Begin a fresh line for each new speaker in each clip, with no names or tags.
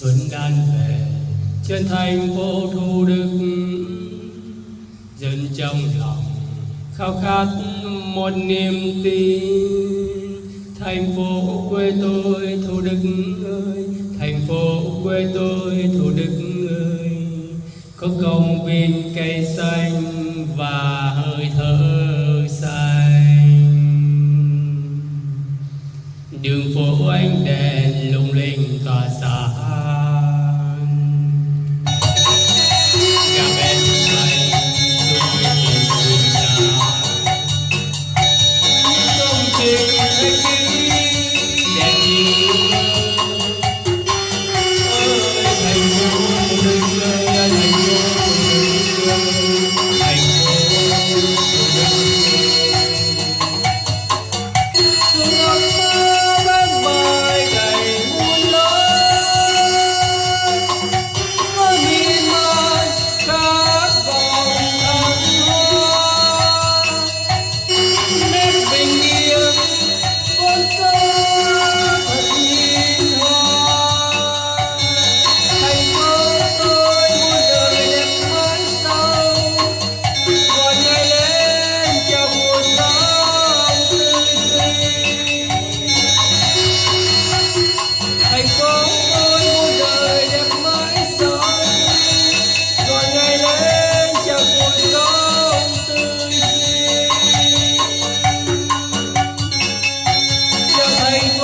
xuân đan về, trên thành phố Thủ Đức. Dân trong lòng khao khát một niềm tin. Thành phố quê tôi, Thủ Đức ơi. Thành phố quê tôi, Thủ Đức ơi. Có công viên cây xanh và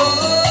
oh, oh.